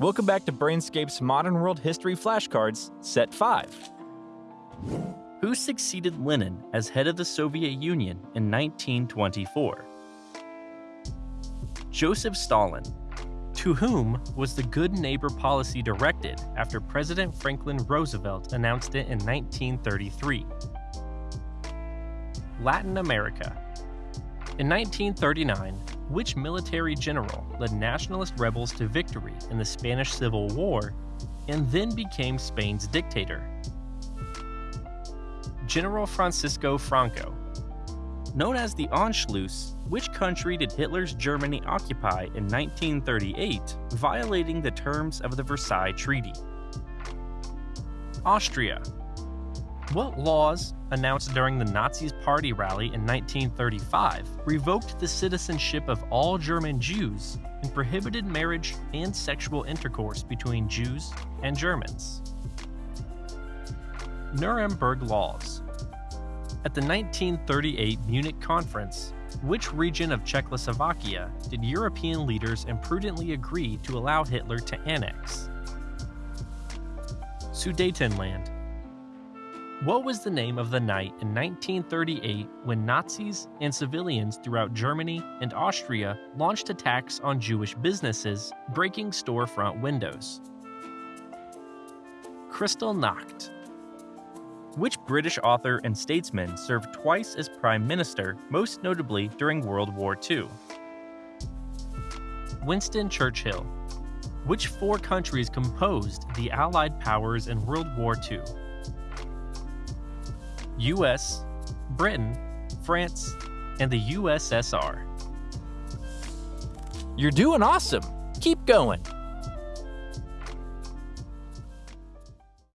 Welcome back to Brainscape's Modern World History Flashcards, Set 5. Who succeeded Lenin as head of the Soviet Union in 1924? Joseph Stalin. To whom was the Good Neighbor policy directed after President Franklin Roosevelt announced it in 1933? Latin America. In 1939, which military general led nationalist rebels to victory in the Spanish Civil War and then became Spain's dictator? General Francisco Franco. Known as the Anschluss, which country did Hitler's Germany occupy in 1938, violating the terms of the Versailles Treaty? Austria. What laws, announced during the Nazis' party rally in 1935, revoked the citizenship of all German Jews and prohibited marriage and sexual intercourse between Jews and Germans? Nuremberg Laws. At the 1938 Munich Conference, which region of Czechoslovakia did European leaders imprudently agree to allow Hitler to annex? Sudetenland. What was the name of the night in 1938 when Nazis and civilians throughout Germany and Austria launched attacks on Jewish businesses, breaking storefront windows? Kristallnacht. Which British author and statesman served twice as Prime Minister, most notably during World War II? Winston Churchill. Which four countries composed the Allied powers in World War II? US, Britain, France, and the USSR. You're doing awesome! Keep going!